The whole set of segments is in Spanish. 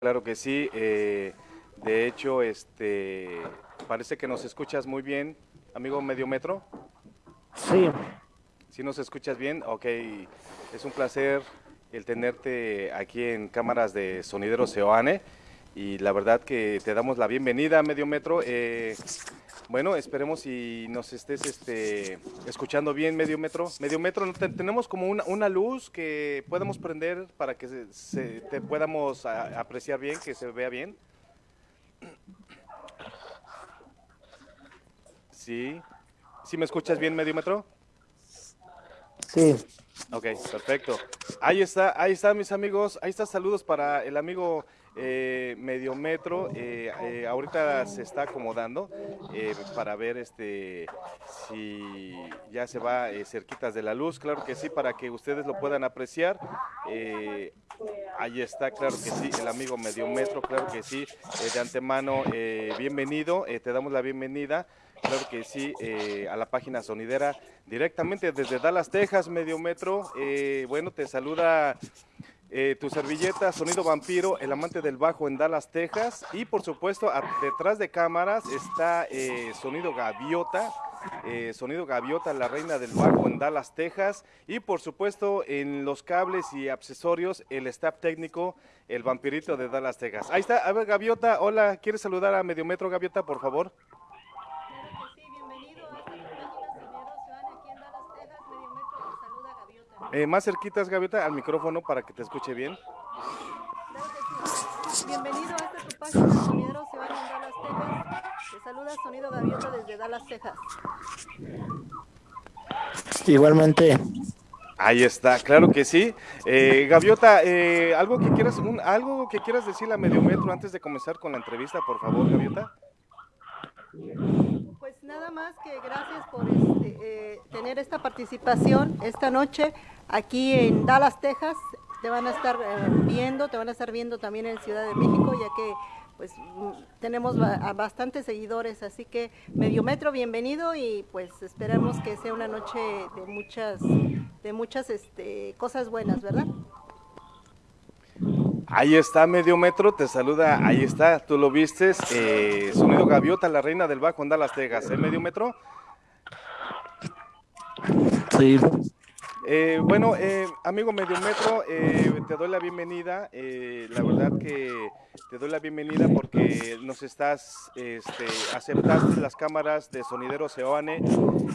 Claro que sí. Eh, de hecho, este, parece que nos escuchas muy bien, amigo Medio Metro. Sí. ¿Sí nos escuchas bien? Ok, es un placer el tenerte aquí en cámaras de Sonidero Seoane y la verdad que te damos la bienvenida, Medio Metro. Eh, bueno, esperemos si nos estés este, escuchando bien, Medio Metro. Medio Metro, tenemos como una, luz que podemos prender para que se, te podamos apreciar bien, que se vea bien. Sí. ¿Sí me escuchas bien, Medio Metro? Sí. Ok, perfecto. Ahí está, ahí está, mis amigos. Ahí está, saludos para el amigo eh, medio metro. Eh, eh, ahorita se está acomodando para ver este si ya se va cerquitas de la luz. Claro que sí, para que ustedes lo puedan apreciar. ahí está, claro que sí, el amigo medio metro, claro que sí. de antemano, bienvenido, te damos la bienvenida. Claro que sí, a la página sonidera directamente desde Dallas, Texas, medio metro. bueno, te saluda eh, tu servilleta, Sonido Vampiro, el amante del bajo en Dallas, Texas. Y por supuesto, detrás de cámaras está eh, Sonido Gaviota, eh, Sonido Gaviota, la reina del bajo en Dallas, Texas. Y por supuesto, en los cables y accesorios, el staff técnico, el vampirito de Dallas, Texas. Ahí está, a ver, Gaviota, hola, ¿quieres saludar a Medio Metro, Gaviota, por favor? Eh, más cerquitas, Gaviota, al micrófono para que te escuche bien. Bienvenido a esta tu página, Sonideros se van en Dallas, Texas. Te saluda Sonido Gaviota desde Dallas, Texas. Igualmente. Ahí está, claro que sí. Eh, Gaviota, eh, algo que quieras, un, algo que quieras decirle a Medio Metro antes de comenzar con la entrevista, por favor, Gaviota. Pues nada más que gracias por este, eh, tener esta participación esta noche aquí en Dallas, Texas. Te van a estar eh, viendo, te van a estar viendo también en Ciudad de México, ya que pues tenemos bastantes seguidores, así que Medio Metro, bienvenido y pues esperamos que sea una noche de muchas, de muchas este, cosas buenas, ¿verdad? Ahí está Medio Metro, te saluda, ahí está, tú lo vistes, eh, Sonido Gaviota, la reina del bajo en Dallas, Texas, ¿eh, Medio Metro? Eh, bueno, eh, amigo Medio Metro, eh, te doy la bienvenida. la verdad que te doy la bienvenida porque nos estás, este, aceptaste las cámaras de Sonidero Seoane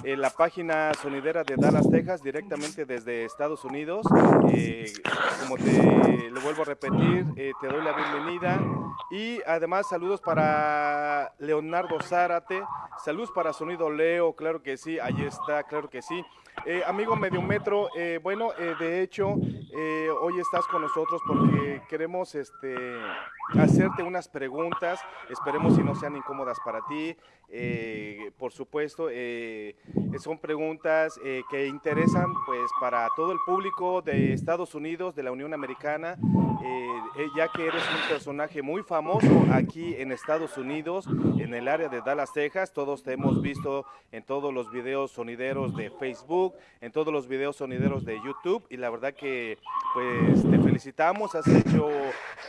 en la página sonidera de Dallas, Texas, directamente desde Estados Unidos. como te lo vuelvo a repetir, te doy la bienvenida. Y además saludos para Leonardo Zárate, saludos para Sonido Leo, claro que sí, ahí está, claro que sí. Eh, amigo Medio Metro, eh, bueno, eh, de hecho, hoy estás con nosotros porque queremos este, hacerte unas preguntas, esperemos si no sean incómodas para ti. por supuesto, son preguntas que interesan pues para todo el público de Estados Unidos, de la Unión Americana, ya que eres un personaje muy famoso aquí en Estados Unidos, en el área de Dallas, Texas. Todos te hemos visto en todos los videos sonideros de Facebook en todos los videos sonideros de YouTube y la verdad que pues te felicitamos, has hecho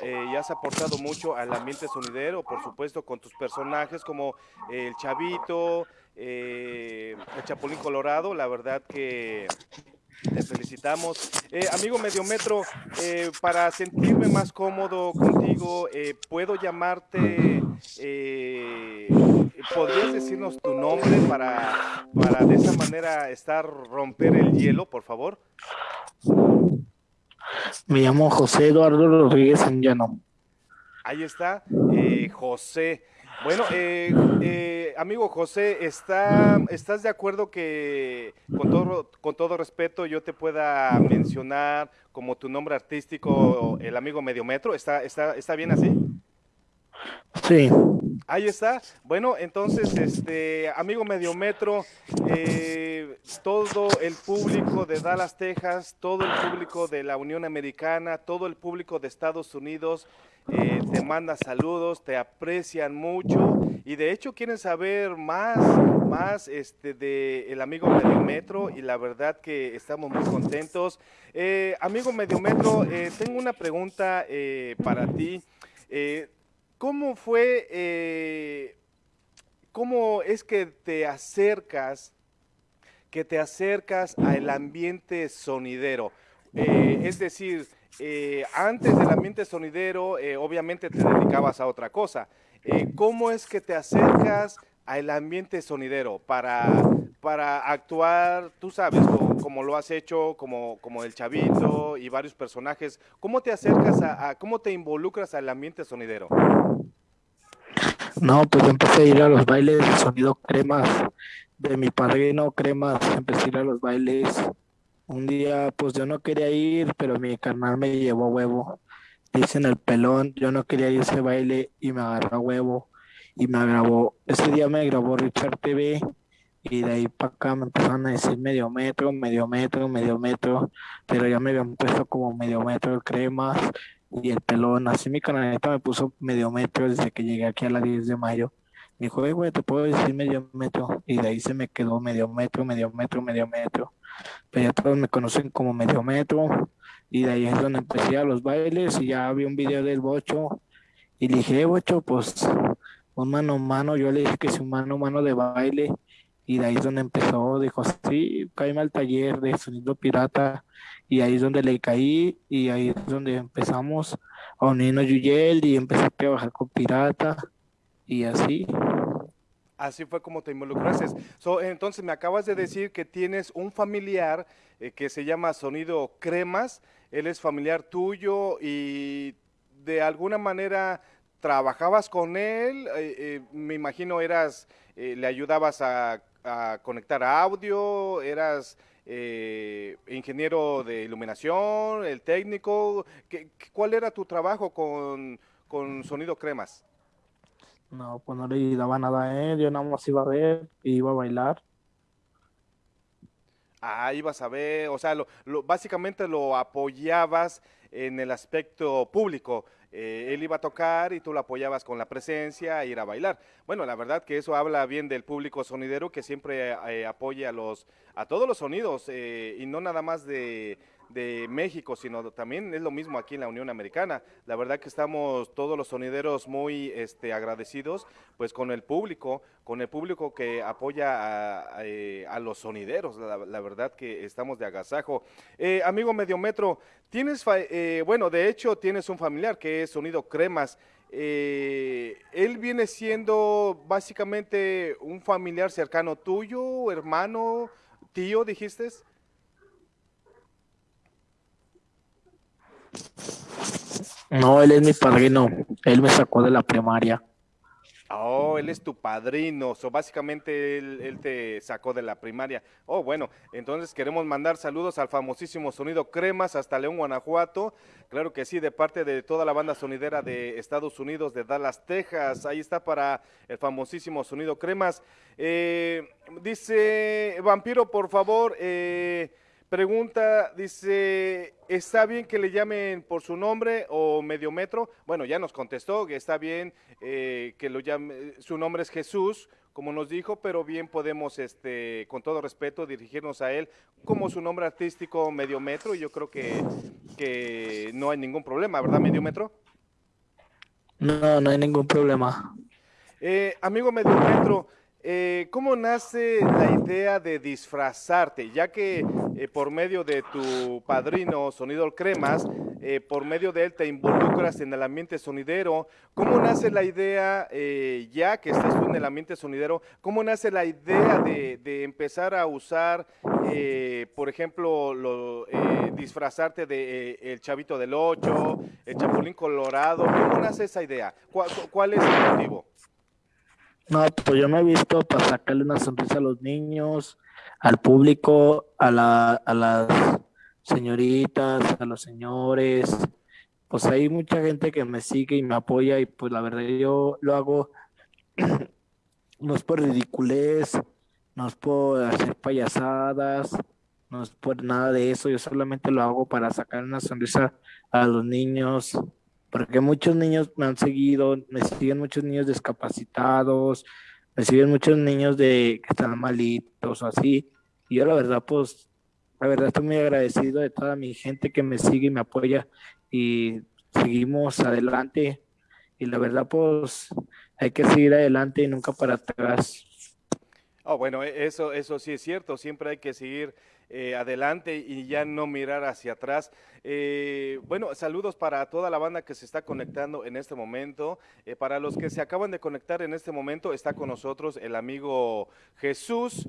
eh, y has aportado mucho al ambiente sonidero, por supuesto con tus personajes como el Chavito, eh, el Chapulín Colorado, la verdad que te felicitamos. Eh, amigo Mediometro, eh, para sentirme más cómodo contigo, eh, ¿puedo llamarte? ¿Podrías decirnos tu nombre para, para de esa manera estar, romper el hielo, por favor? Me llamo José Eduardo Rodríguez Llano. Ahí está, José. Bueno, eh, eh, amigo José, ¿está, ¿estás de acuerdo que con todo, con todo respeto yo te pueda mencionar como tu nombre artístico el amigo Mediometro? ¿Está, está, está bien así? Sí. Ahí está. Bueno, entonces, este amigo Mediometro, eh, todo el público de Dallas, Texas, todo el público de la Unión Americana, todo el público de Estados Unidos, eh, te manda saludos, te aprecian mucho y de hecho quieren saber más, más este, de el amigo Mediometro y la verdad que estamos muy contentos. Eh, amigo Mediometro, eh, tengo una pregunta para ti. Eh, ¿Cómo fue, eh, cómo es que te acercas, que te acercas al ambiente sonidero? Eh, es decir, eh, antes del ambiente sonidero, obviamente te dedicabas a otra cosa. ¿Cómo es que te acercas al ambiente sonidero para, para actuar, tú sabes, como, lo has hecho, como, como el Chavito y varios personajes? ¿Cómo te acercas a, cómo te involucras al ambiente sonidero? No, pues yo empecé a ir a los bailes de sonido cremas de mi padrino cremas, empecé a ir a los bailes. Un día, pues yo no quería ir, pero mi carnal me llevó huevo. Dicen el pelón, yo no quería ir a ese baile y me agarró huevo y me grabó. Ese día me grabó Richard TV y de ahí para acá me empezaron a decir medio metro, medio metro, medio metro, pero ya me habían puesto como medio metro el cremas y el pelón. Así mi canaleta me puso medio metro desde que llegué aquí a la 10 de mayo. Me dijo, "Eh, güey, te puedo decir medio metro. Y de ahí se me quedó medio metro, medio metro, medio metro. Pero ya todos me conocen como medio metro. Y de ahí es donde empecé a los bailes y ya vi un video del Bocho. Y dije, "Eh, Bocho, pues un mano a mano. Yo le dije que es un mano a mano de baile. Y de ahí es donde empezó. Dijo, sí, cállame al taller de sonido pirata. Y ahí es donde le caí. Y ahí es donde empezamos a unirnos Yuyel y empecé a trabajar con pirata. Y así. Así fue como te involucraste. So, entonces me acabas de decir que tienes un familiar eh, que se llama Sonido Cremas. Él es familiar tuyo y de alguna manera trabajabas con él. eh, eh, me imagino eras, eh, le ayudabas a, a conectar audio, eras eh, ingeniero de iluminación, el técnico. ¿Qué- ¿Cuál era tu trabajo con, con Sonido Cremas? No, pues no le daba nada a él. Yo nada más iba a ver y iba a bailar. Ah, ibas a ver, o sea, lo, lo- básicamente lo apoyabas en el aspecto público. Eh, él iba a tocar y tú lo apoyabas con la presencia e ir a bailar. Bueno, la verdad que eso habla bien del público sonidero que siempre eh, apoya a los, a todos los sonidos eh, y no nada más de, de México, sino también es lo mismo aquí en la Unión Americana. La verdad que estamos todos los sonideros muy este, agradecidos pues con el público, con el público que apoya a, eh, los sonideros. La, verdad que estamos de agasajo. Eh, amigo Mediometro, tienes, eh, bueno, de hecho tienes un familiar que es Sonido Cremas. Eh, él viene siendo básicamente un familiar cercano tuyo, hermano, tío, dijiste. No, él es mi padrino. Él me sacó de la primaria. Oh, él es tu padrino, so básicamente él, te sacó de la primaria. Oh, bueno, entonces queremos mandar saludos al famosísimo Sonido Cremas hasta León, Guanajuato. Claro que sí, de parte de toda la banda sonidera de Estados Unidos, de Dallas, Texas. Ahí está para el famosísimo Sonido Cremas. Eh, dice Vampiro, por favor, eh, Pregunta, dice, ¿está bien que le llamen por su nombre o medio metro? Bueno, ya nos contestó que está bien eh, que lo llame, su nombre es Jesús, como nos dijo, pero bien podemos, este, con todo respeto, dirigirnos a él como su nombre artístico medio metro y yo creo que, que no hay ningún problema, ¿verdad, medio metro? No, no hay ningún problema. Eh, amigo medio metro, eh, ¿cómo nace la idea de disfrazarte? Ya que eh, por medio de tu padrino Sonido Cremas, eh, por medio de él te involucras en el ambiente sonidero, ¿cómo nace la idea, eh, ya que estás tú en el ambiente sonidero, cómo nace la idea de, empezar a usar, por ejemplo, lo, disfrazarte de el Chavito del Ocho, el Chapulín Colorado? ¿Cómo nace esa idea? ¿Cuál, cuál es el motivo? No, pues yo me he visto para sacarle una sonrisa a los niños, al público, a la, a las señoritas, a los señores. Pues hay mucha gente que me sigue y me apoya y pues la verdad yo lo hago no es por ridiculez, no es por hacer payasadas, no es por nada de eso, yo solamente lo hago para sacar una sonrisa a los niños, porque muchos niños me han seguido, me siguen muchos niños discapacitados, me siguen muchos niños de que están malitos o así, y yo la verdad pues, la verdad estoy muy agradecido de toda mi gente que me sigue y me apoya y seguimos adelante y la verdad pues hay que seguir adelante y nunca para atrás. Oh, bueno, e, eso, eso sí es cierto, siempre hay que seguir eh, adelante y ya no mirar hacia atrás. Eh, bueno, saludos para toda la banda que se está conectando en este momento. Eh, para los que se acaban de conectar en este momento, está con nosotros el amigo Jesús,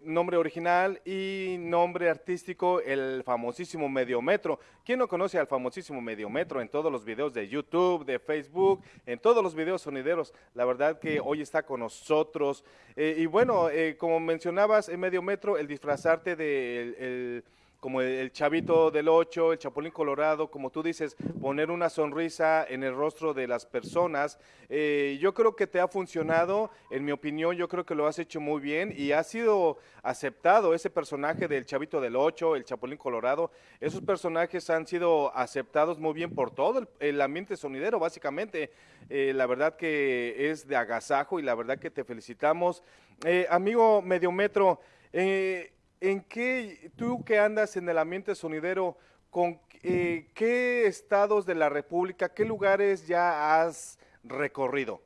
nombre original y nombre artístico, el famosísimo Mediometro. ¿Quién no conoce al famosísimo Mediometro en todos los videos de YouTube, de Facebook, en todos los videos sonideros? La verdad que hoy está con nosotros. y bueno, como mencionabas, en Mediometro, el disfrazarte de el, como el, chavito del 8, el chapulín colorado, como tú dices, poner una sonrisa en el rostro de las personas. Eh, yo creo que te ha funcionado, en mi opinión, yo creo que lo has hecho muy bien y ha sido aceptado ese personaje del chavito del 8, el chapulín colorado. Esos personajes han sido aceptados muy bien por todo el, ambiente sonidero, básicamente. Eh, la verdad que es de agasajo y la verdad que te felicitamos. Eh, amigo Mediometro, eh, ¿en qué, tú que andas en el ambiente sonidero, con eh, qué estados de la República, qué lugares ya has recorrido?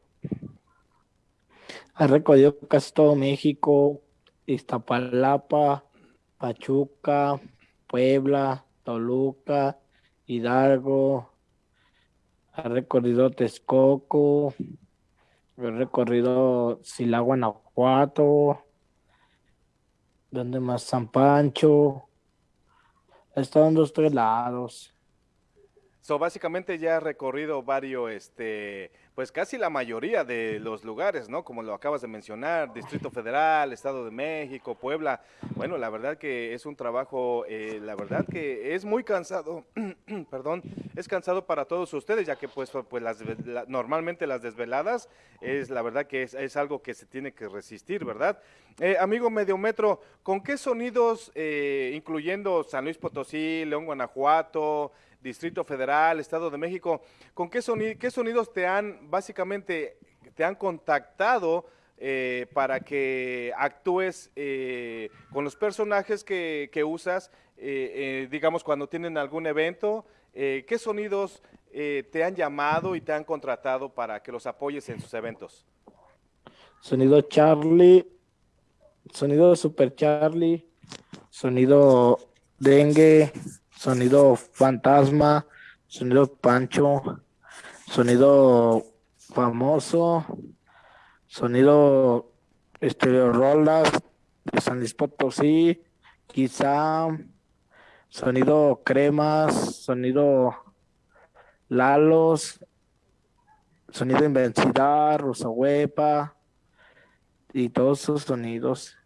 Has recorrido casi todo México, Iztapalapa, Pachuca, Puebla, Toluca, Hidalgo, ha recorrido Texcoco, he recorrido Silagua, Guanajuato, ¿Dónde más? San Pancho. He estado en dos, tres lados. So, básicamente ya ha recorrido varios, este, pues casi la mayoría de los lugares, ¿no? Como lo acabas de mencionar, Distrito Federal, Estado de México, Puebla. Bueno, la verdad que es un trabajo, eh, la verdad que es muy cansado, perdón, es cansado para todos ustedes, ya que pues, pues las, normalmente las desveladas es la verdad que es, algo que se tiene que resistir, ¿verdad? Eh, amigo Mediometro, ¿con qué sonidos, eh, incluyendo San Luis Potosí, León, Guanajuato, Distrito Federal, Estado de México, ¿con qué, qué sonidos te han, básicamente, te han contactado eh, para que actúes eh, con los personajes que, usas, eh, digamos, cuando tienen algún evento? ¿Qué sonidos te han llamado y te han contratado para que los apoyes en sus eventos? Sonido Charlie, sonido Super Charlie, sonido Dengue, sonido fantasma, sonido pancho, sonido famoso, sonido estéreo rolas de San Luis Potosí, quizá sonido cremas, sonido lalos, sonido invencibilidad, rosa huepa y todos esos sonidos.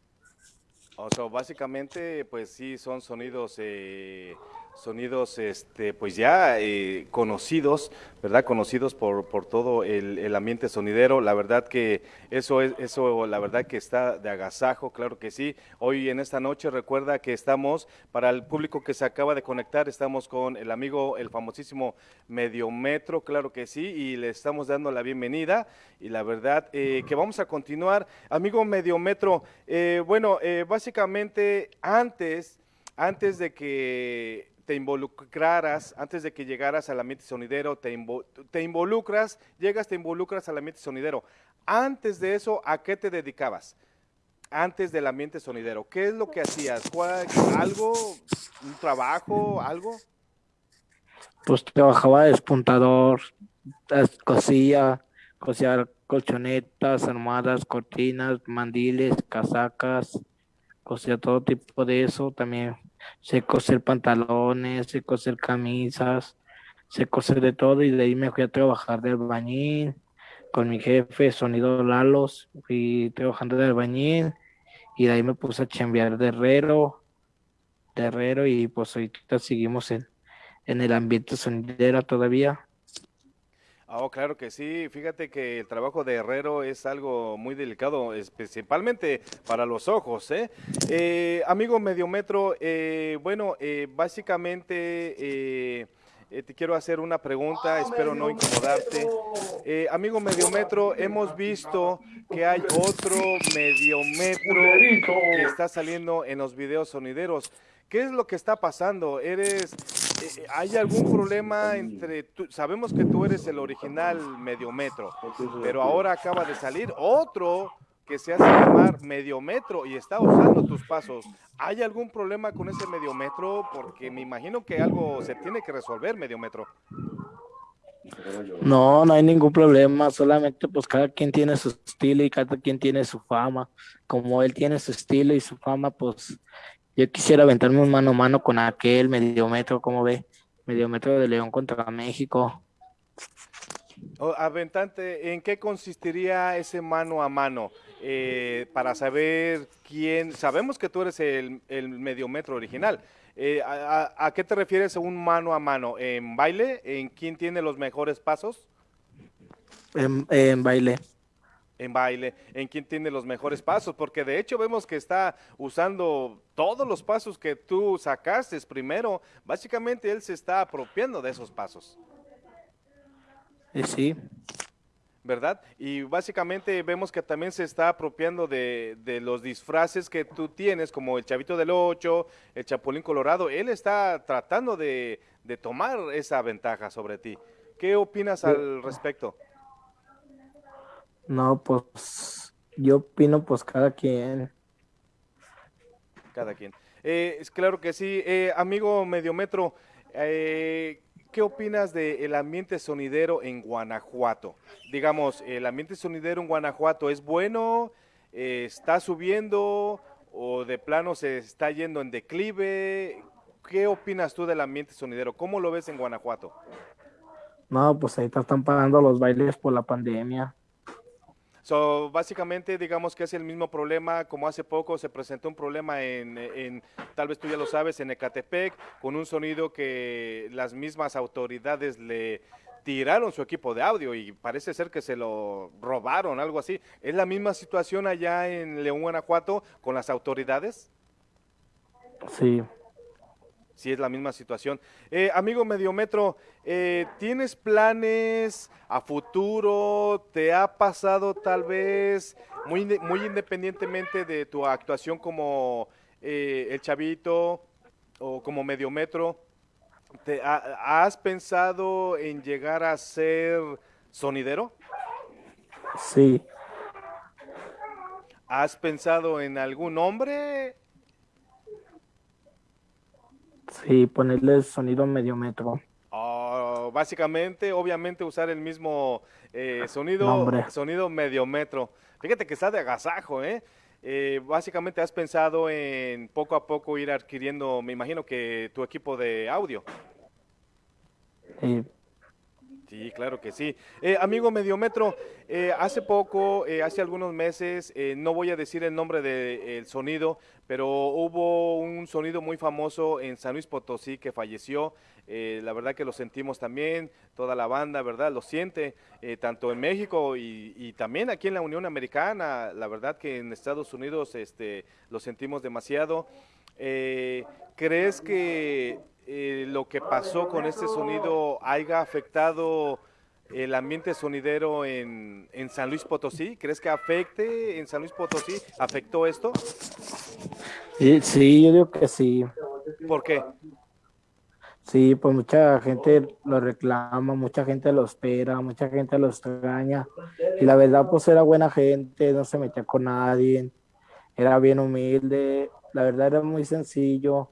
O sea, básicamente, pues sí, son sonidos eh, sonidos este, pues ya eh, conocidos, ¿verdad? Conocidos por, por todo el, ambiente sonidero. La verdad que eso es, eso la verdad que está de agasajo, claro que sí. Hoy en esta noche recuerda que estamos, para el público que se acaba de conectar, estamos con el amigo, el famosísimo Mediometro, claro que sí, y le estamos dando la bienvenida. Y la verdad eh, que vamos a continuar. Amigo Mediometro, eh, bueno, básicamente antes antes de que te involucraras, antes de que llegaras al ambiente sonidero, te, te involucras, llegas, te involucras al ambiente sonidero. Antes de eso, ¿a qué te dedicabas? Antes del ambiente sonidero, ¿qué es lo que hacías? ¿Algo? ¿Un trabajo? ¿Algo? Pues trabajaba de despuntador, cosía, cosía colchonetas, armadas, cortinas, mandiles, casacas, cosía todo tipo de eso. También sé coser pantalones, sé coser camisas, sé coser de todo y de ahí me fui a trabajar de albañil con mi jefe, Sonido Lalos, fui trabajando de albañil y de ahí me puse a chambear de herrero, de herrero y pues ahorita seguimos en, en el ambiente sonidera todavía. Oh, claro que sí. Fíjate que el trabajo de herrero es algo muy delicado, principalmente para los ojos. ¿eh? eh amigo Mediometro, eh, bueno, eh, básicamente te quiero hacer una pregunta, ah, espero no incomodarte. amigo Mediometro, hemos visto que hay otro Mediometro que está saliendo en los videos sonideros. ¿Qué es lo que está pasando? ¿Eres eh, ¿hay algún problema entre, sabemos que tú eres el original Mediometro, pero ahora acaba de salir otro que se hace llamar Mediometro y está usando tus pasos. ¿Hay algún problema con ese Mediometro? Porque me imagino que algo se tiene que resolver, Mediometro. No, no hay ningún problema, solamente pues cada quien tiene su estilo y cada quien tiene su fama. Como él tiene su estilo y su fama, pues yo quisiera aventarme un mano a mano con aquel mediometro, como ve, mediometro de León contra México. Oh, aventante, ¿en qué consistiría ese mano a mano? Eh, para saber quién, sabemos que tú eres el, el mediometro original, eh, a, qué te refieres un mano a mano? ¿En baile? ¿En quién tiene los mejores pasos? En, baile. En baile, en quién tiene los mejores pasos, porque de hecho vemos que está usando todos los pasos que tú sacaste primero. Básicamente él se está apropiando de esos pasos. Eh, sí. ¿verdad? Y básicamente vemos que también se está apropiando de, los disfraces que tú tienes, como el Chavito del Ocho, el Chapulín Colorado. Él está tratando de, tomar esa ventaja sobre ti. ¿Qué opinas al respecto? No, pues yo opino pues cada quien. Cada quien. Eh, es claro que sí. Eh, amigo Mediometro, eh, ¿Qué opinas del ambiente sonidero en Guanajuato? Digamos, ¿el ambiente sonidero en Guanajuato es bueno? Eh, ¿Está subiendo? ¿O de plano se está yendo en declive? ¿Qué opinas tú del ambiente sonidero? ¿Cómo lo ves en Guanajuato? No, pues ahí están pagando los bailes por la pandemia. So, básicamente, digamos que es el mismo problema, como hace poco se presentó un problema en, tal vez tú ya lo sabes, en Ecatepec, con un sonido que las mismas autoridades le tiraron su equipo de audio y parece ser que se lo robaron, algo así. ¿Es la misma situación allá en León, Guanajuato, con las autoridades? Sí sí es la misma situación. Eh, amigo Mediometro, eh, ¿tienes planes a futuro? ¿Te ha pasado tal vez, muy, muy independientemente de tu actuación como eh, el chavito o como Mediometro, ¿te, ¿has pensado en llegar a ser sonidero? Sí. ¿Has pensado en algún nombre Sí, ponerle sonido medio metro. Oh, básicamente, obviamente usar el mismo eh, sonido, sonido medio metro. Fíjate que está de agasajo, ¿eh? ¿eh? Básicamente has pensado en poco a poco ir adquiriendo, me imagino que tu equipo de audio. Sí. Sí, claro que sí. Eh, amigo Mediometro, eh, hace poco, eh, hace algunos meses, no voy a decir el nombre del sonido, pero hubo un sonido muy famoso en San Luis Potosí que falleció. la verdad que lo sentimos también, toda la banda, ¿verdad? Lo siente, tanto en México y, y, también aquí en la Unión Americana. La verdad que en Estados Unidos este, lo sentimos demasiado. ¿Crees que eh, lo que pasó con este sonido haya afectado el ambiente sonidero en, San Luis Potosí? ¿Crees que afecte en San Luis Potosí? ¿Afectó esto? Sí, yo digo que sí. ¿Por qué? Sí, pues mucha gente lo reclama, mucha gente lo espera, mucha gente lo extraña. Y la verdad, pues era buena gente, no se metía con nadie, era bien humilde, la verdad era muy sencillo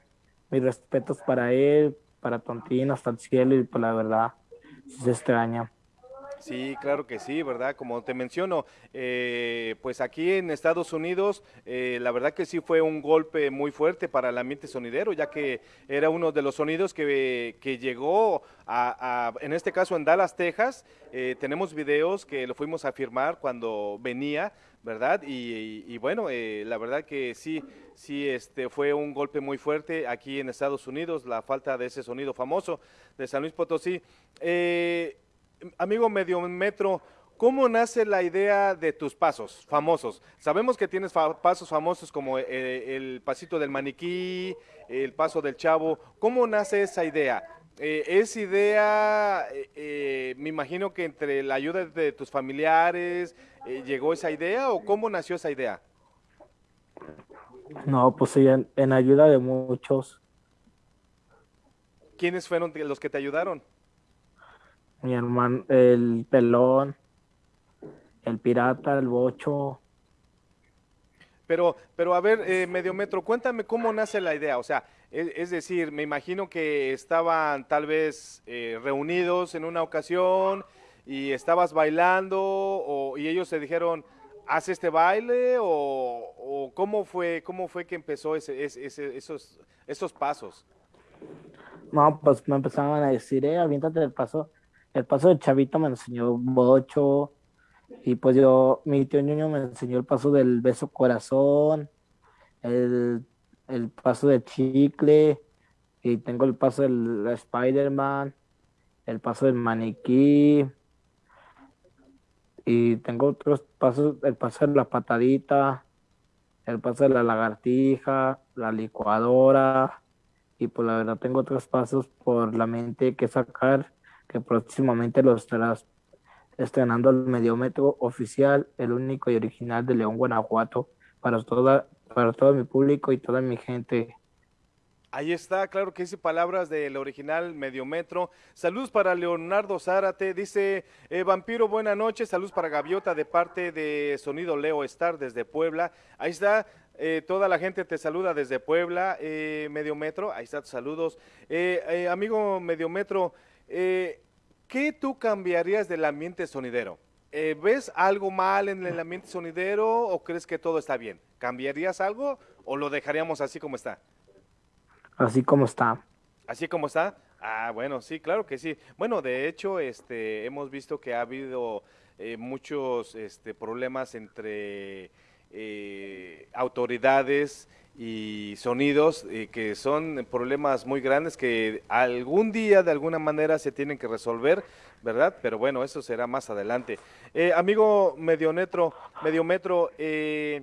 mis respetos para él, para Tontino, hasta el cielo y por pues, la verdad, se extraña. Sí, claro que sí, ¿verdad? Como te menciono, eh, pues aquí en Estados Unidos, eh, la verdad que sí fue un golpe muy fuerte para el ambiente sonidero, ya que era uno de los sonidos que, que llegó a, en este caso en Dallas, Texas. Eh, tenemos videos que lo fuimos a firmar cuando venía, ¿verdad? Y, bueno, la verdad que sí, sí, este fue un golpe muy fuerte aquí en Estados Unidos, la falta de ese sonido famoso de San Luis Potosí. Eh, amigo Medio Metro, ¿cómo nace la idea de tus pasos famosos? Sabemos que tienes pasos famosos como eh, el pasito del maniquí, el paso del chavo. ¿Cómo nace esa idea? Eh, ¿Es idea, eh, me imagino que entre la ayuda de tus familiares llegó esa idea o cómo nació esa idea? No, pues sí, en ayuda de muchos. ¿Quiénes fueron los que te ayudaron? Mi hermano, el pelón, el pirata, el bocho. Pero, pero a ver, eh, Mediometro, cuéntame cómo nace la idea. O sea, es, es decir, me imagino que estaban tal vez eh, reunidos en una ocasión y estabas bailando o, y ellos te dijeron, haz este baile o, o cómo fue cómo fue que empezó ese, ese, ese- esos, esos pasos. No, pues me empezaban a decir, eh, aviéntate el paso. El paso de Chavito me enseñó bocho. Y pues yo, mi tío Ñuño me enseñó el paso del beso corazón, el, el paso de chicle, y tengo el paso del Spider-Man, el paso del maniquí, y tengo otros pasos, el paso de la patadita, el paso de la lagartija, la licuadora, y pues la verdad tengo otros pasos por la mente que sacar, que próximamente los estarás estrenando el mediómetro oficial, el único y original de León, Guanajuato, para toda, para todo mi público y toda mi gente. Ahí está, claro que dice palabras del original Mediometro. Saludos para Leonardo Zárate, dice eh, Vampiro, buena noche. Saludos para Gaviota de parte de Sonido Leo Star desde Puebla. Ahí está, eh, toda la gente te saluda desde Puebla, eh, Mediometro. Ahí está, saludos. Eh, amigo Mediometro, eh, ¿qué tú cambiarías del ambiente sonidero? Eh, ¿Ves algo mal en el ambiente sonidero o crees que todo está bien? ¿Cambiarías algo o lo dejaríamos así como está? Así como está. Así como está. Ah, bueno, sí, claro que sí. Bueno, de hecho, este, hemos visto que ha habido eh, muchos este, problemas entre eh, autoridades y sonidos, eh, que son problemas muy grandes que algún día, de alguna manera, se tienen que resolver, ¿verdad? Pero bueno, eso será más adelante. Eh, amigo Mediometro, Mediometro, eh,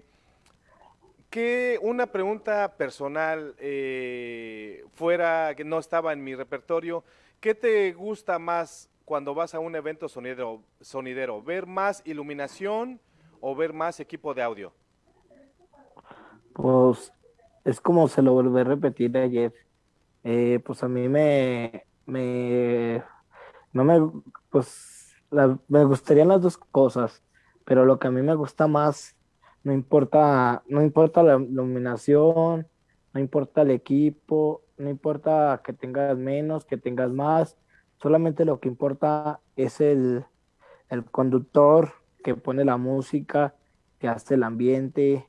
que una pregunta personal eh, fuera que no estaba en mi repertorio, ¿qué te gusta más cuando vas a un evento sonidero, sonidero? ¿Ver más iluminación o ver más equipo de audio? Pues es como se lo volví a repetir ayer. Eh, pues a mí me, me, no me, pues me gustarían las dos cosas, pero lo que a mí me gusta más, no importa, no importa la iluminación, no importa el equipo, no importa que tengas menos, que tengas más, solamente lo que importa es el, el conductor que pone la música, que hace el ambiente,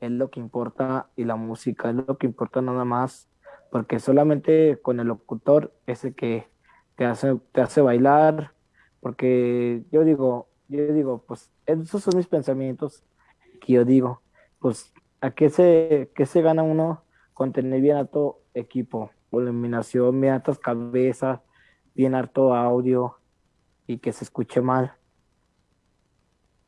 es lo que importa y la música es lo que importa nada más, porque solamente con el locutor es el que te hace, te hace bailar, porque yo digo, yo digo, pues esos son mis pensamientos que yo digo, pues a qué se, qué se gana uno con tener bien alto equipo, iluminación, bien altas cabezas, bien alto audio y que se escuche mal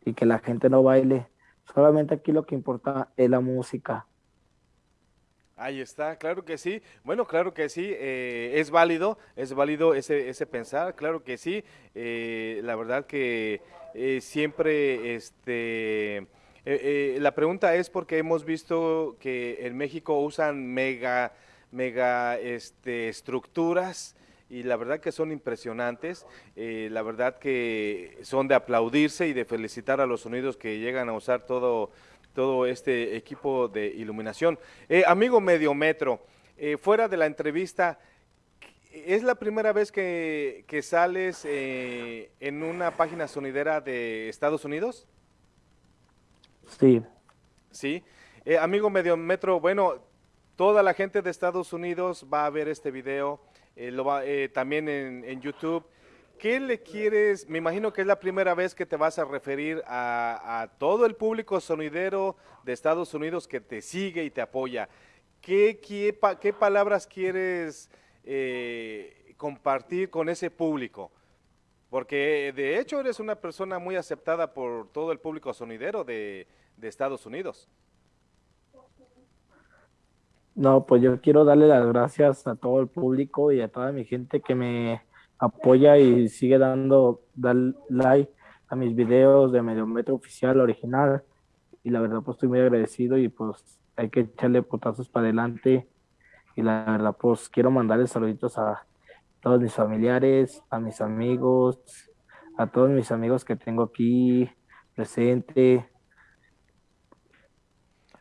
y que la gente no baile. Solamente aquí lo que importa es la música. Ahí está, claro que sí. Bueno, claro que sí, eh, es válido, es válido ese, ese pensar, claro que sí. Eh, la verdad que eh, siempre, este, la pregunta es porque hemos visto que en México usan mega, mega, este, estructuras y la verdad que son impresionantes. eh, la verdad que son de aplaudirse y de felicitar a los sonidos que llegan a usar todo todo este equipo de iluminación. Eh, amigo Mediometro, eh, fuera de la entrevista, ¿es la primera vez que, que sales eh, en una página sonidera de Estados Unidos? Sí, Sí. Amigo Mediometro, bueno, toda la gente de Estados Unidos va a ver este video, eh, lo va, eh, también en, YouTube. ¿Qué le quieres? Me imagino que es la primera vez que te vas a referir a, todo el público sonidero de Estados Unidos que te sigue y te apoya. ¿Qué, qué, pa- qué palabras quieres eh, compartir con ese público? Porque de hecho eres una persona muy aceptada por todo el público sonidero de, de Estados Unidos. No, pues yo quiero darle las gracias a todo el público y a toda mi gente que me apoya y sigue dando dar like a mis videos de Mediometro Oficial original. Y la verdad, pues estoy muy agradecido y pues hay que echarle potazos para adelante. Y la verdad, pues quiero mandarle saluditos a todos mis familiares, a mis amigos, a todos mis amigos que tengo aquí presente,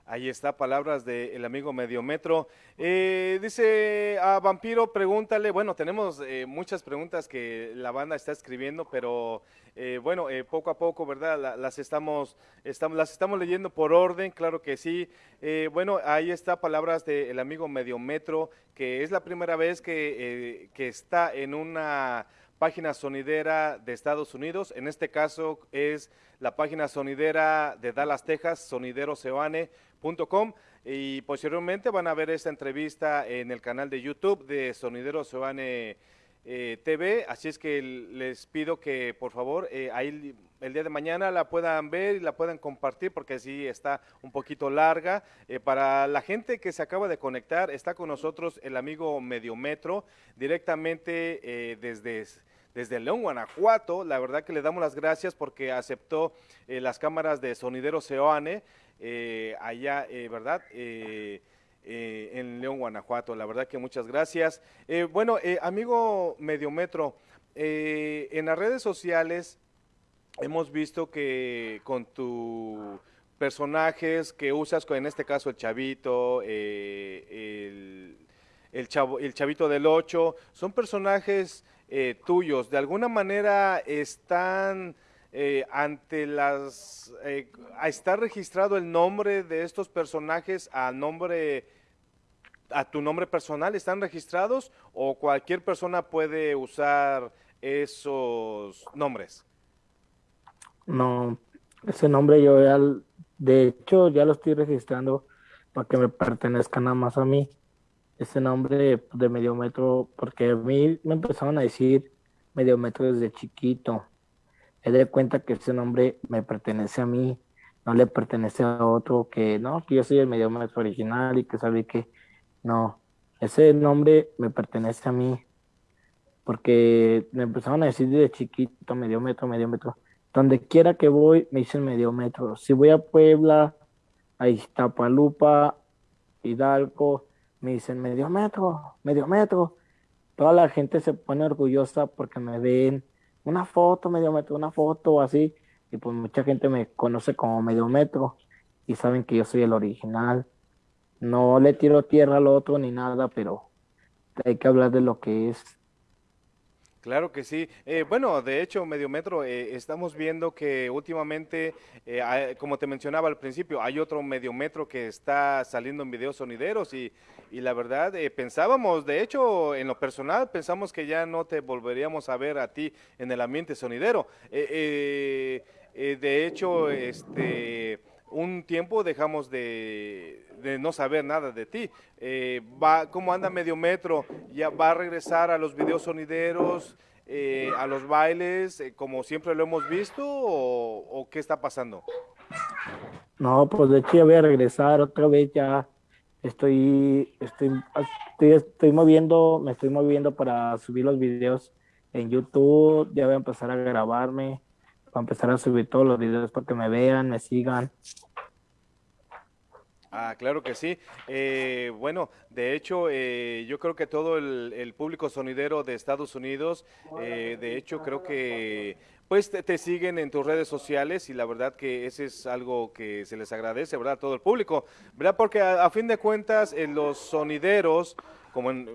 Ahí está, palabras del amigo Mediometro. Eh, dice a Vampiro, pregúntale, bueno, tenemos eh, muchas preguntas que la banda está escribiendo, pero eh, bueno, eh, poco a poco, ¿verdad? La- las, estamos, estamos, las estamos leyendo por orden, claro que sí. Eh, bueno, ahí está, palabras del amigo Mediometro, que es la primera vez que, eh, que está en una página sonidera de Estados Unidos. En este caso es la página sonidera de Dallas, Texas, sonideroseoane.com. Y posteriormente van a ver esta entrevista en el canal de YouTube de Sonidero Seoane eh, TV. Así es que les pido que por favor eh, ahí el día de mañana la puedan ver y la puedan compartir porque sí está un poquito larga. Eh, para la gente que se acaba de conectar, está con nosotros el amigo Mediometro directamente desde desde León, Guanajuato. La verdad que le damos las gracias porque aceptó eh, las cámaras de Sonidero Seoane eh, allá, eh, ¿verdad? En León, Guanajuato. La verdad que muchas gracias. Bueno, amigo Mediometro, en las redes sociales hemos visto que con tu personajes que usas, en este caso el chavito, el, el, chavo, el chavito del 8, son personajes eh, tuyos, de alguna manera están eh, ante las... Eh, ¿Está registrado el nombre de estos personajes a nombre a tu nombre personal están registrados o cualquier persona puede usar esos nombres? No, ese nombre yo ya, de hecho, ya lo estoy registrando para que me pertenezca nada más a mí. Ese nombre de Mediometro, porque a mí me empezaron a decir Mediometro desde chiquito. He de cuenta que ese nombre me pertenece a mí, no le pertenece a otro, que no, que yo soy el Mediometro original y que sabe que no, ese nombre me pertenece a mí, porque me empezaron a decir desde chiquito Mediometro, Mediometro. Donde quiera que voy, me dicen medio metro. Si voy a Puebla, a Iztapalupa, Hidalgo, me dicen medio metro, medio metro. Toda la gente se pone orgullosa porque me ven una foto, medio metro, una foto, así. Y pues mucha gente me conoce como medio metro y saben que yo soy el original. No le tiro tierra al otro ni nada, pero hay que hablar de lo que es. Claro que sí. Eh, bueno, de hecho, Mediometro, eh, estamos viendo que últimamente, eh, como te mencionaba al principio, hay otro Mediometro que está saliendo en videos sonideros y, y la verdad, eh, pensábamos, de hecho, en lo personal, pensamos que ya no te volveríamos a ver a ti en el ambiente sonidero. Eh, eh, de hecho, este, un tiempo dejamos de, de no saber nada de ti. Eh, va, ¿Cómo anda Mediometro? ¿Ya va a regresar a los videos sonideros, eh, a los bailes, eh, como siempre lo hemos visto, o, o qué está pasando? No, pues de hecho ya voy a regresar otra vez ya. Estoy, estoy, estoy, estoy moviendo, me estoy moviendo para subir los videos en YouTube. Ya voy a empezar a grabarme, voy a empezar a subir todos los videos para que me vean, me sigan. Ah, claro que sí. Eh, bueno, de hecho, eh, yo creo que todo el, público sonidero de Estados Unidos, eh, de hecho, creo que pues te, te siguen en tus redes sociales y la verdad que ese es algo que se les agradece, ¿verdad? A todo el público, ¿verdad? Porque a, a fin de cuentas, en los sonideros, como en,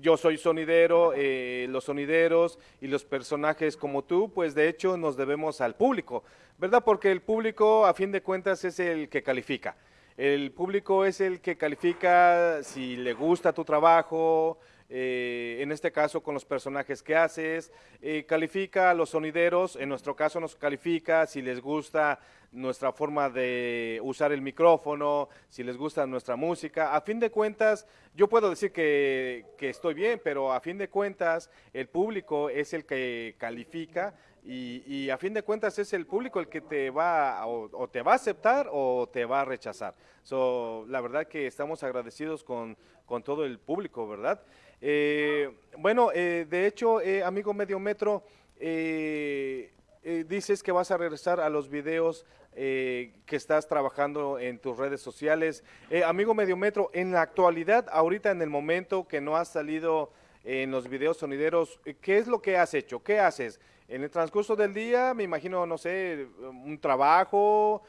yo soy sonidero, eh, los sonideros y los personajes como tú, pues de hecho nos debemos al público, ¿verdad? Porque el público, a fin de cuentas, es el que califica. El público es el que califica si le gusta tu trabajo, eh, en este caso con los personajes que haces, eh, califica a los sonideros, en nuestro caso nos califica si les gusta nuestra forma de usar el micrófono, si les gusta nuestra música. A fin de cuentas, yo puedo decir que, estoy bien, pero a fin de cuentas el público es el que califica y, a fin de cuentas es el público el que te va o te va a aceptar o te va a rechazar. So, la verdad que estamos agradecidos con, con todo el público, ¿verdad? Eh, bueno, eh, de hecho, eh, amigo Mediometro, eh, eh, dices que vas a regresar a los videos eh, que estás trabajando en tus redes sociales. Amigo Mediometro, en la actualidad, ahorita en el momento que no has salido en los videos sonideros. ¿Qué es lo que has hecho? ¿Qué haces? En el transcurso del día, me imagino, no sé, un trabajo,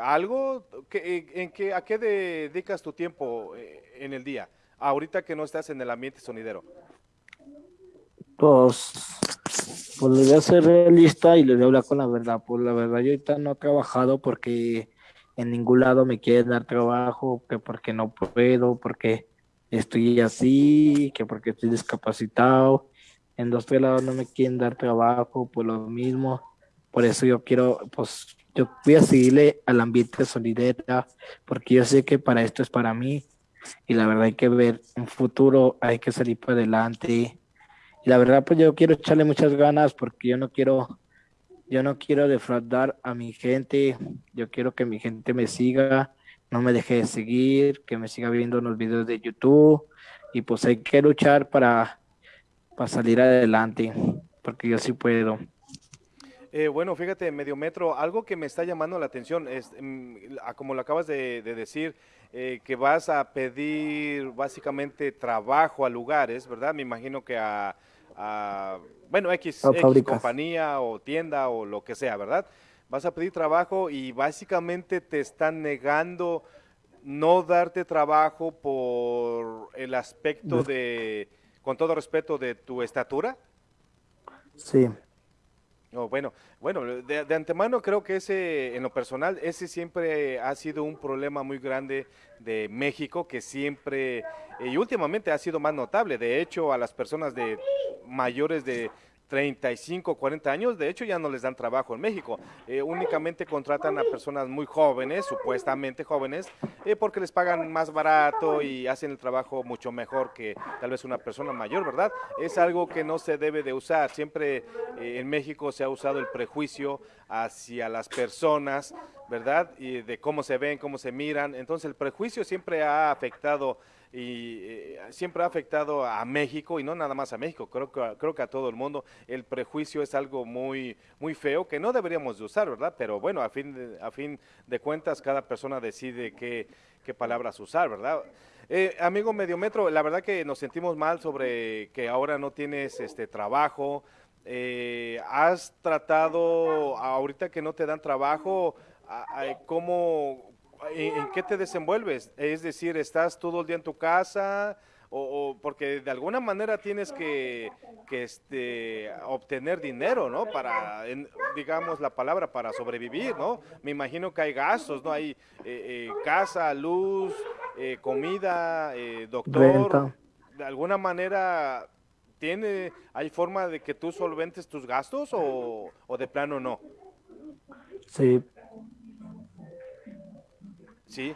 algo. en qué, ¿A qué dedicas tu tiempo en el día? Ahorita que no estás en el ambiente sonidero. Pues, pues le voy a ser realista y le voy a hablar con la verdad. Pues la verdad, yo ahorita no he trabajado porque en ningún lado me quieren dar trabajo, que porque no puedo, porque estoy así, que porque estoy discapacitado. En dos lados no me quieren dar trabajo, por lo mismo. Por eso yo quiero, pues, yo voy a seguirle al ambiente solidera, porque yo sé que para esto es para mí. Y la verdad hay que ver un futuro, hay que salir para adelante. Y la verdad, pues yo quiero echarle muchas ganas porque yo no quiero, yo no quiero defraudar a mi gente. Yo quiero que mi gente me siga no me deje de seguir, que me siga viendo los videos de YouTube y pues hay que luchar para, para salir adelante, porque yo sí puedo. Eh, bueno, fíjate, medio metro, algo que me está llamando la atención es, mm, como lo acabas de, decir, eh, que vas a pedir básicamente trabajo a lugares, ¿verdad? Me imagino que a, bueno, X, X compañía o tienda o lo que sea, ¿verdad? vas a pedir trabajo y básicamente te están negando no darte trabajo por el aspecto de, con todo respeto, de tu estatura. Sí. Oh, bueno, bueno, de, antemano creo que ese, en lo personal, ese siempre ha sido un problema muy grande de México, que siempre, y últimamente ha sido más notable. De hecho, a las personas de mayores de 35, 40 años, de hecho ya no les dan trabajo en México, eh, únicamente contratan a personas muy jóvenes, supuestamente jóvenes, eh, porque les pagan más barato y hacen el trabajo mucho mejor que tal vez una persona mayor, ¿verdad? Es algo que no se debe de usar, siempre eh, en México se ha usado el prejuicio hacia las personas, ¿verdad? Y de cómo se ven, cómo se miran, entonces el prejuicio siempre ha afectado y eh, siempre ha afectado a México y no nada más a México, creo que, creo que a todo el mundo. El prejuicio es algo muy, muy feo que no deberíamos de usar, ¿verdad? Pero bueno, a fin de, a fin de cuentas cada persona decide qué, qué palabras usar, ¿verdad? Eh, amigo Mediometro, la verdad que nos sentimos mal sobre que ahora no tienes este trabajo. Eh, ¿Has tratado, ahorita que no te dan trabajo, cómo, ¿En, qué te desenvuelves? Es decir, ¿estás todo el día en tu casa? O, porque de alguna manera tienes que, este, obtener dinero, ¿no? Para, digamos la palabra, para sobrevivir, ¿no? Me imagino que hay gastos, ¿no? Hay eh, eh, casa, luz, eh, comida, doctor. De alguna manera, ¿tiene, ¿hay forma de que tú solventes tus gastos o, o de plano no? Sí, Sí.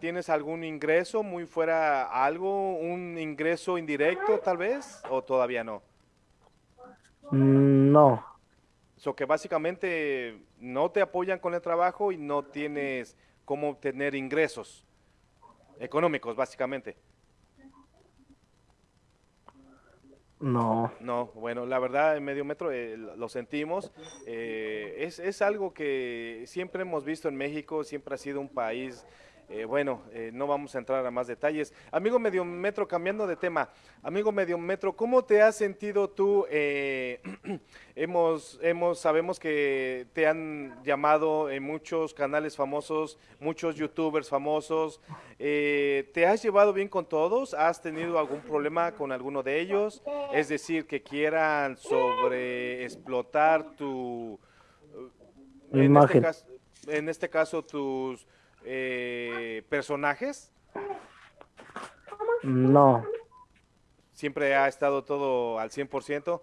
¿Tienes algún ingreso muy fuera, algo, un ingreso indirecto tal vez o todavía no? Mm, no. So que básicamente no te apoyan con el trabajo y no tienes cómo obtener ingresos económicos básicamente. No. No, bueno, la verdad, en medio metro eh, lo sentimos. Eh, es, es algo que siempre hemos visto en México, siempre ha sido un país eh, bueno, eh, no vamos a entrar a más detalles. Amigo Medio Metro, cambiando de tema, amigo Medio Metro, ¿cómo te has sentido tú? Eh, hemos, hemos, sabemos que te han llamado en muchos canales famosos, muchos youtubers famosos. ¿Te has llevado bien con todos? ¿Has tenido algún problema con alguno de ellos? Es decir, que quieran sobre explotar tu... En este, caso, en este caso, tus eh, personajes? No. ¿Siempre ha estado todo al 100%?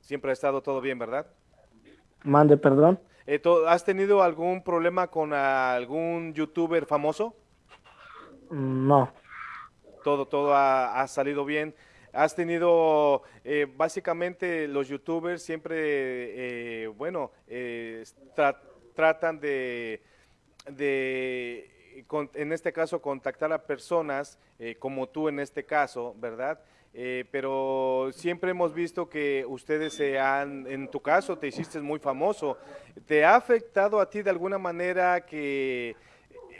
Siempre ha estado todo bien, ¿verdad? Mande, perdón. Eh, ¿Has tenido algún problema con algún youtuber famoso? No. Todo, todo ha, ha salido bien has tenido, eh, básicamente los youtubers siempre, eh, bueno, eh, tratan de, de en este caso, contactar a personas como tú en este caso, ¿verdad? pero siempre hemos visto que ustedes se han, en tu caso te hiciste muy famoso, ¿te ha afectado a ti de alguna manera que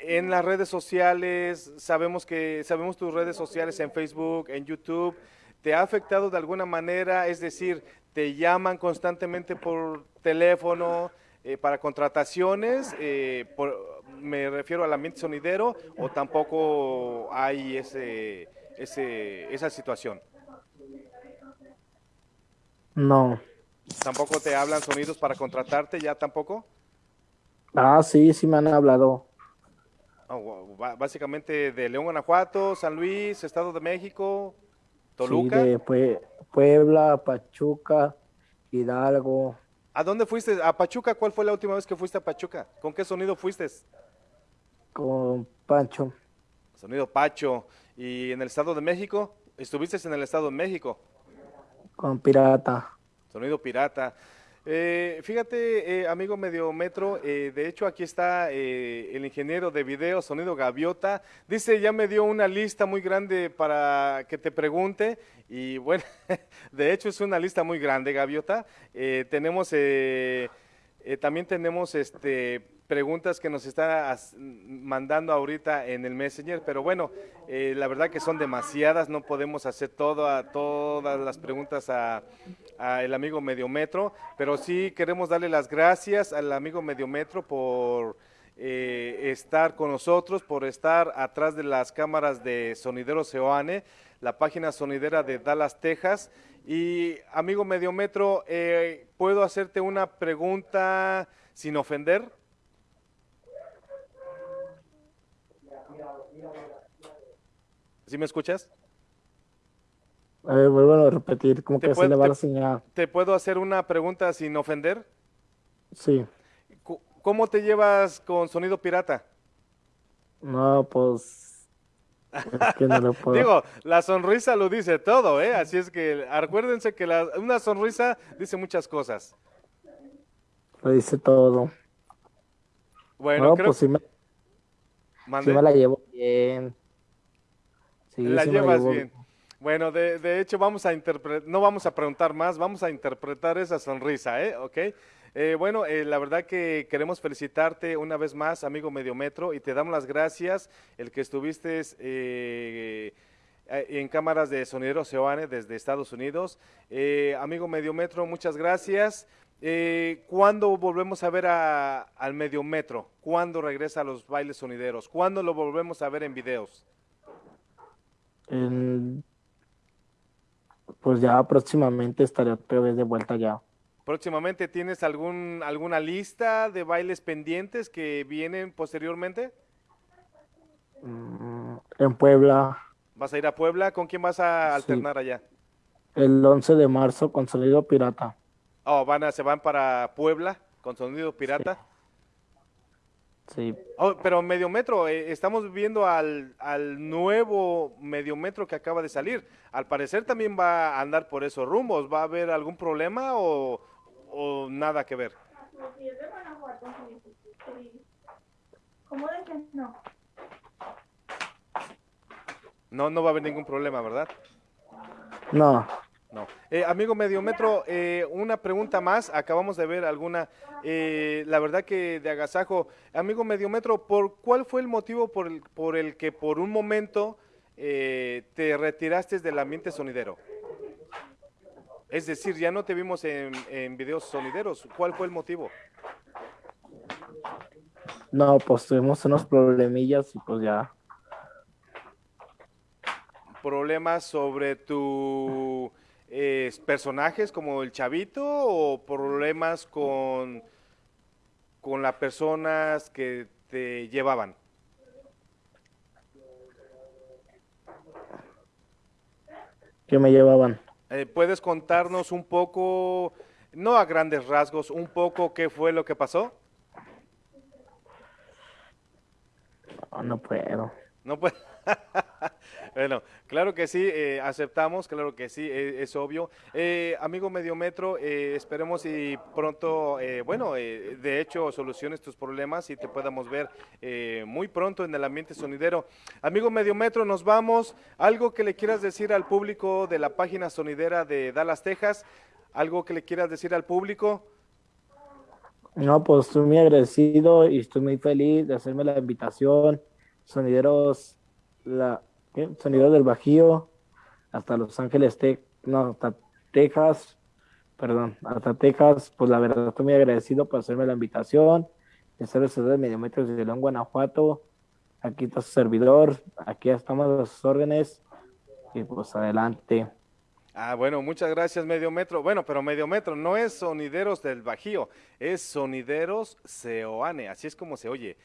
en las redes sociales, sabemos que sabemos tus redes sociales en Facebook, en YouTube, ¿te ha afectado de alguna manera? Es decir, te llaman constantemente por teléfono eh, para contrataciones, eh, me refiero al ambiente sonidero, o tampoco hay ese, ese, esa situación. No. ¿Tampoco te hablan sonidos para contratarte ya tampoco? Ah, sí, sí me han hablado. Oh, básicamente de León, Guanajuato, San Luis, Estado de México, Toluca. Sí, de Puebla, Pachuca, Hidalgo. ¿A dónde fuiste? ¿A Pachuca? ¿Cuál fue la última vez que fuiste a Pachuca? ¿Con qué sonido fuiste? Con Pancho. Sonido Pacho. ¿Y en el Estado de México? ¿Estuviste en el Estado de México? Con Pirata. Sonido Pirata. Eh, fíjate, eh, amigo Mediometro, eh, de hecho aquí está eh, el ingeniero de video, Sonido Gaviota. Dice, ya me dio una lista muy grande para que te pregunte. Y bueno, de hecho es una lista muy grande, Gaviota. tenemos, también tenemos este preguntas que nos está mandando ahorita en el Messenger, pero bueno, eh, la verdad que son demasiadas, no podemos hacer todo, a, todas las preguntas a, el amigo Mediometro, pero sí queremos darle las gracias al amigo Mediometro por eh, estar con nosotros, por estar atrás de las cámaras de Sonidero Seoane, la página sonidera de Dallas, Texas. Y amigo Mediometro, eh, ¿puedo hacerte una pregunta sin ofender? ¿Sí me escuchas? A ver, vuelvo a repetir, como que se le va la señal. ¿Te puedo hacer una pregunta sin ofender? Sí. ¿Cómo te llevas con sonido pirata? No, pues... Es que no lo puedo. Digo, la sonrisa lo dice todo, ¿eh? Así es que acuérdense que la, una sonrisa dice muchas cosas. Lo dice todo. Bueno, creo... pues sí me... sí me la llevo bien la llevas bien. Bueno, de, hecho vamos a interpretar, no vamos a preguntar más, vamos a interpretar esa sonrisa, ¿eh? ¿Ok? Eh, bueno, eh, la verdad que queremos felicitarte una vez más, amigo Mediometro, y te damos las gracias el que estuviste eh, en cámaras de Sonidero Seoane desde Estados Unidos. amigo Mediometro, muchas gracias. ¿Cuándo volvemos a ver al Mediometro? ¿Cuándo regresa a los bailes sonideros? ¿Cuándo lo volvemos a ver en videos? Pues ya próximamente estaré otra vez de vuelta ya. ¿Próximamente tienes algún, alguna lista de bailes pendientes que vienen posteriormente? Mm, en Puebla. ¿Vas a ir a Puebla? ¿Con quién vas a alternar allá? El 11 de marzo con Sonido Pirata. Oh, van a, se van para Puebla con Sonido Pirata. Sí. Oh, pero Mediometro, eh, estamos viendo al, al nuevo Mediometro que acaba de salir. Al parecer también va a andar por esos rumbos. ¿Va a haber algún problema o, nada que ver? No, no va a haber ningún problema, ¿verdad? No. Eh, amigo Mediometro, eh, una pregunta más. Acabamos de ver alguna. Eh, la verdad que de agasajo. Amigo Mediometro, ¿por cuál fue el motivo por el, por el que por un momento te retiraste del ambiente sonidero? Es decir, ya no te vimos en, en videos sonideros. ¿Cuál fue el motivo? No, pues tuvimos unos problemillas y pues ya. Problemas sobre tu personajes como el chavito o problemas con, con las personas que te llevaban? ¿Qué me llevaban? Eh, ¿Puedes contarnos un poco, no a grandes rasgos, un poco qué fue lo que pasó? No, no puedo. No puedo. bueno, claro que sí, eh, aceptamos, claro que sí, e, es, obvio. Eh, amigo Mediometro, eh, esperemos y pronto, bueno, de hecho, soluciones tus problemas y te podamos ver muy pronto en el ambiente sonidero. Amigo Mediometro, nos vamos. ¿Algo que le quieras decir al público de la página sonidera de Dallas, Texas? ¿Algo que le quieras decir al público? No, pues estoy muy agradecido y estoy muy feliz de hacerme la invitación. Sonideros, la, ¿qué? Sonideros del Bajío, hasta Los Ángeles, no, hasta Texas, perdón, hasta Texas, pues la verdad estoy muy agradecido por hacerme la invitación. El de Mediometros de León, Guanajuato. Aquí está su servidor, aquí estamos los órdenes y pues adelante. Ah, bueno, muchas gracias, Medio Metro. Bueno, pero Medio Metro no es Sonideros del Bajío, es Sonideros Seoane, así es como se oye.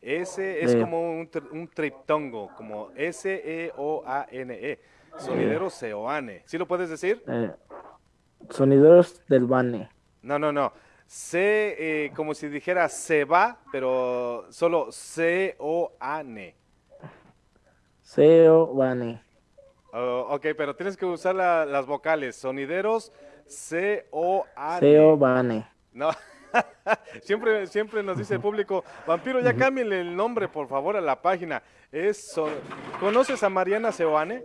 Ese es como un, un, triptongo, como S-E-O-A-N-E. -E. Sonideros Seoane. ¿Sí lo puedes decir? Eh, sonideros del Bane. No, no, no. C, eh, como si dijera se va, pero solo C-O-A-N. C-O-A-N. Oh, ok, pero tienes que usar la, las vocales. Sonideros C-O-A-N. C-O-A-N. No. siempre, siempre nos dice el público, Vampiro, ya cámbienle el nombre, por favor, a la página. Es. ¿Conoces a Mariana Seoane?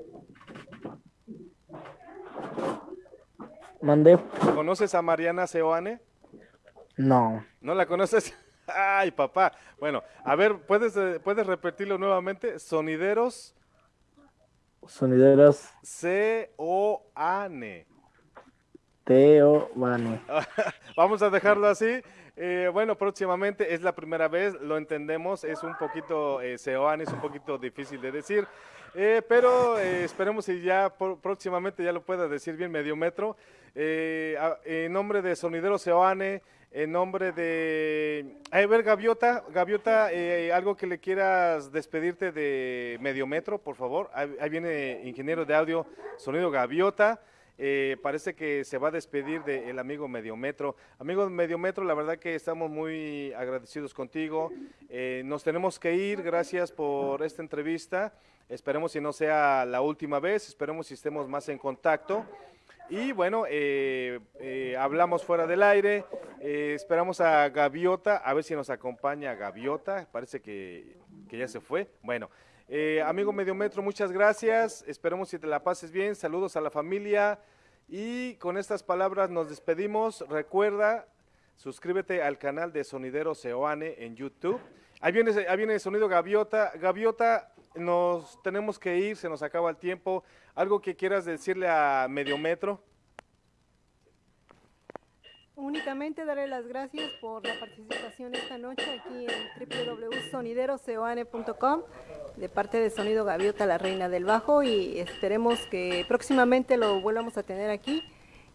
Mandé. ¿Conoces a Mariana Seoane? No. ¿No la conoces? Ay, papá. Bueno, a ver, ¿puedes, eh, ¿puedes repetirlo nuevamente? Sonideros. Sonideros. C-O-A-N. T-O-A-N. Vamos a dejarlo así. Eh, bueno, próximamente es la primera vez, lo entendemos, es un poquito, eh, Seoane es un poquito difícil de decir, eh, pero eh, esperemos y ya por, próximamente ya lo pueda decir bien medio metro. A, en nombre de Sonidero Seoane, en nombre de... A ver, Gaviota, Gaviota, algo que le quieras despedirte de Mediometro, por favor. Ahí viene ingeniero de audio, Sonido Gaviota. Eh, parece que se va a despedir del amigo Mediometro. Amigo Mediometro, la verdad que estamos muy agradecidos contigo. Eh, nos tenemos que ir, gracias por esta entrevista. Esperemos si no sea la última vez, esperemos si estemos más en contacto. Y bueno, eh, eh, hablamos fuera del aire, eh, esperamos a Gaviota, a ver si nos acompaña Gaviota, parece que, que ya se fue. Bueno, eh, amigo Mediometro, muchas gracias, esperemos si te la pases bien, saludos a la familia y con estas palabras nos despedimos. Recuerda, suscríbete al canal de Sonidero Seoane en YouTube. Ahí viene, ahí viene el sonido Gaviota. Gaviota, nos tenemos que ir, se nos acaba el tiempo. ¿Algo que quieras decirle a Mediometro? Únicamente darle las gracias por la participación esta noche aquí en www.sonideroseoane.com de parte de Sonido Gaviota, la reina del bajo y esperemos que próximamente lo vuelvamos a tener aquí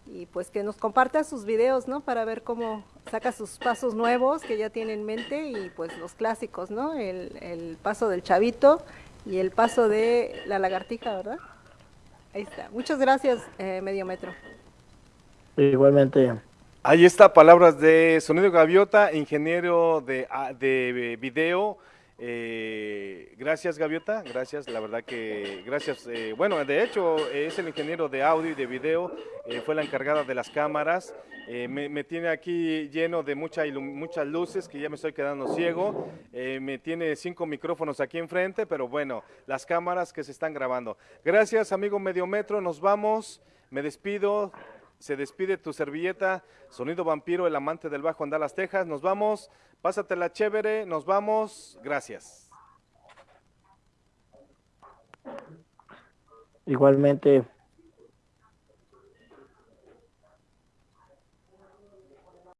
y pues que nos comparta sus videos, ¿no? Para ver cómo saca sus pasos nuevos que ya tiene en mente y pues los clásicos, ¿no? El, el paso del chavito y el paso de la lagartija, ¿verdad? Ahí está. Muchas gracias, eh, Medio Metro. Igualmente. Ahí está, palabras de Sonido Gaviota, ingeniero de, de video. Eh, gracias Gaviota, gracias, la verdad que gracias. Eh, bueno, de hecho es el ingeniero de audio y de video, eh, fue la encargada de las cámaras. Me, tiene aquí lleno de mucha muchas luces que ya me estoy quedando ciego. me tiene cinco micrófonos aquí enfrente, pero bueno, las cámaras que se están grabando. Gracias amigo Mediometro, nos vamos, me despido se despide tu servilleta, Sonido Vampiro, el amante del bajo en Dallas, Texas. Nos vamos, pásatela chévere, nos vamos, gracias. Igualmente.